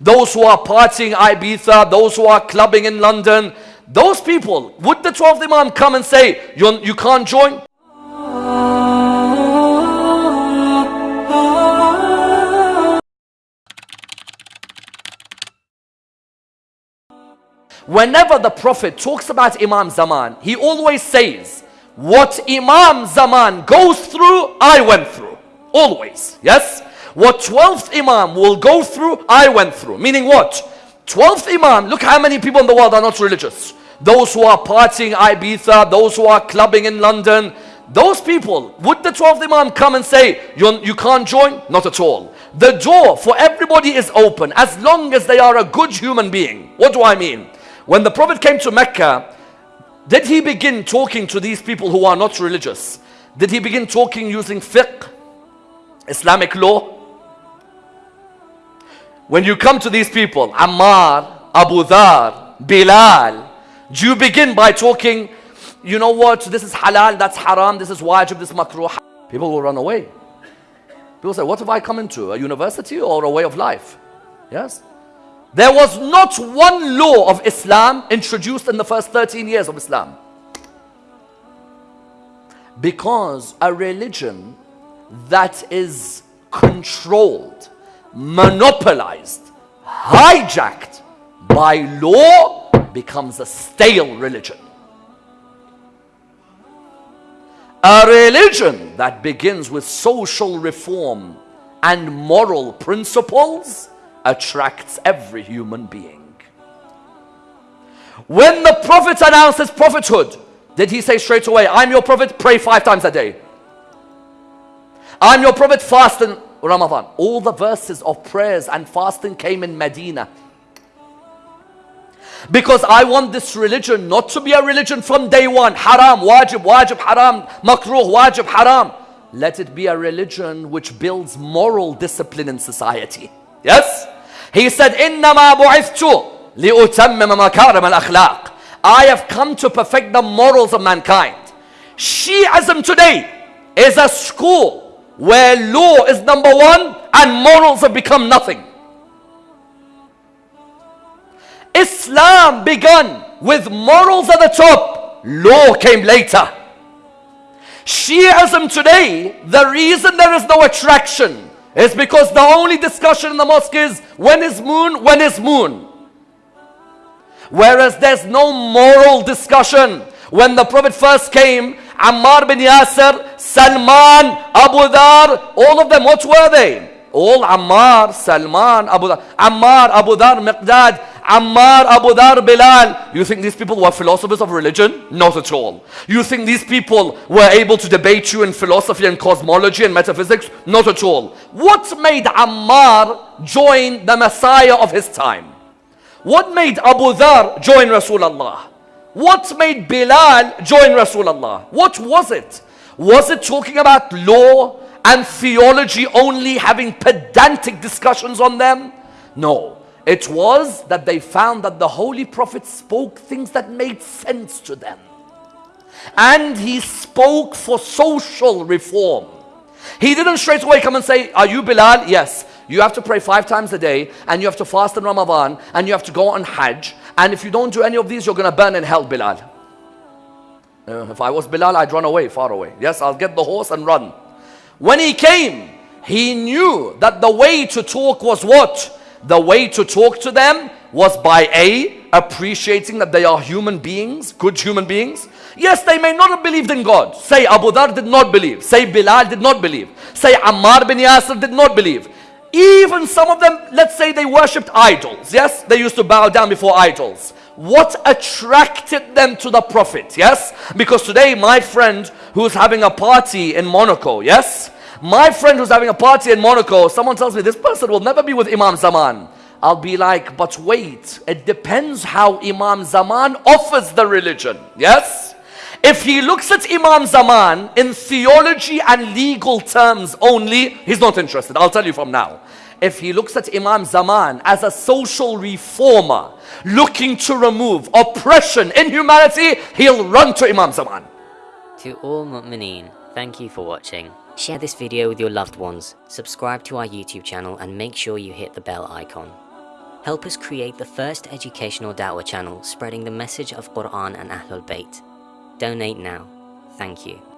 those who are partying Ibiza, those who are clubbing in London, those people, would the 12th Imam come and say, you, you can't join? Whenever the Prophet talks about Imam Zaman, he always says, what Imam Zaman goes through, I went through. Always. Yes? What 12th Imam will go through, I went through. Meaning what? 12th Imam, look how many people in the world are not religious. Those who are partying Ibiza, those who are clubbing in London, those people, would the 12th Imam come and say, you, you can't join? Not at all. The door for everybody is open as long as they are a good human being. What do I mean? When the Prophet came to Mecca, did he begin talking to these people who are not religious? Did he begin talking using fiqh, Islamic law? When you come to these people, Ammar, Abu Dhar, Bilal, do you begin by talking, you know what, this is halal, that's haram, this is wajib, this is makruh. People will run away. People say, what have I come into? A university or a way of life? Yes? There was not one law of Islam introduced in the first 13 years of Islam. Because a religion that is controlled, monopolized, hijacked by law becomes a stale religion. A religion that begins with social reform and moral principles attracts every human being. When the Prophet announced his prophethood, did he say straight away, I'm your prophet, pray five times a day. I'm your prophet, fast in Ramadan. All the verses of prayers and fasting came in Medina. Because I want this religion not to be a religion from day one. Haram, wajib, wajib, haram, makruh, wajib, haram. Let it be a religion which builds moral discipline in society. Yes? He said, إِنَّمَا بُعِثْتُ لِأُتَمِّمَ مَكَارِمَ الْأَخْلَاقِ I have come to perfect the morals of mankind. Shi'ism today is a school where law is number one and morals have become nothing. Islam began with morals at the top. Law came later. Shi'ism today, the reason there is no attraction is because the only discussion in the mosque is when is moon, when is moon. Whereas there's no moral discussion. When the Prophet first came, Ammar bin Yasir, Salman, Abu Dhar, all of them, what were they? All Ammar, Salman, Abu Dhar, Ammar, Abu Dhar, Miqdad, Ammar, Abu Dhar, Bilal. You think these people were philosophers of religion? Not at all. You think these people were able to debate you in philosophy and cosmology and metaphysics? Not at all. What made Ammar join the Messiah of his time? What made Abu Dhar join Rasulullah? What made Bilal join Rasulullah? What was it? Was it talking about law and theology only having pedantic discussions on them? No. It was that they found that the Holy Prophet spoke things that made sense to them. And he spoke for social reform. He didn't straight away come and say, are you Bilal? Yes. You have to pray five times a day and you have to fast in Ramadan and you have to go on Hajj. And if you don't do any of these, you're going to burn in hell, Bilal. Uh, if I was Bilal, I'd run away, far away. Yes, I'll get the horse and run. When he came, he knew that the way to talk was what? the way to talk to them was by A, appreciating that they are human beings, good human beings. Yes, they may not have believed in God. Say Abu Dhar did not believe. Say Bilal did not believe. Say Ammar bin Yasir did not believe. Even some of them, let's say they worshipped idols. Yes, they used to bow down before idols. What attracted them to the Prophet? Yes, because today my friend who's having a party in Monaco, yes, my friend who's having a party in Monaco, someone tells me this person will never be with Imam Zaman. I'll be like, but wait, it depends how Imam Zaman offers the religion. Yes? If he looks at Imam Zaman in theology and legal terms only, he's not interested. I'll tell you from now. If he looks at Imam Zaman as a social reformer, looking to remove oppression in humanity, he'll run to Imam Zaman. To all mu'mineen, thank you for watching. Share this video with your loved ones, subscribe to our YouTube channel and make sure you hit the bell icon. Help us create the first educational da'wah channel spreading the message of Quran and Ahlul Bayt. Donate now. Thank you.